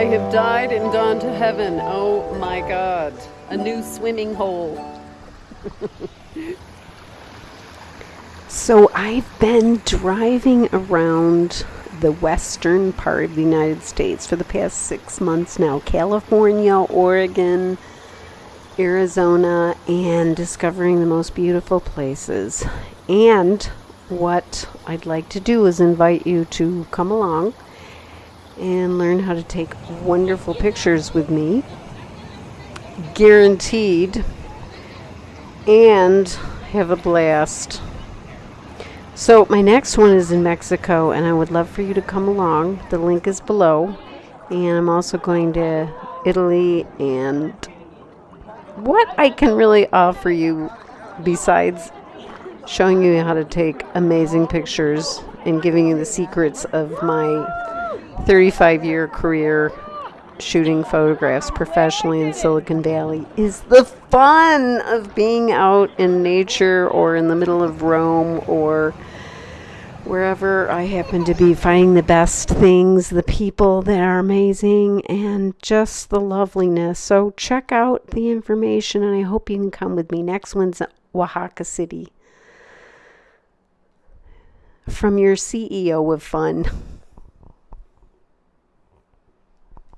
have died and gone to heaven. Oh my God. A new swimming hole. so I've been driving around the western part of the United States for the past six months now California, Oregon, Arizona, and discovering the most beautiful places. And what I'd like to do is invite you to come along and learn how to take wonderful pictures with me. Guaranteed. And have a blast. So, my next one is in Mexico, and I would love for you to come along. The link is below. And I'm also going to Italy and what I can really offer you besides showing you how to take amazing pictures and giving you the secrets of my 35 year career shooting photographs professionally in Silicon Valley is the fun of being out in nature or in the middle of Rome or wherever I happen to be finding the best things, the people that are amazing, and just the loveliness. So check out the information, and I hope you can come with me. Next one's Oaxaca City. From your CEO of Fun.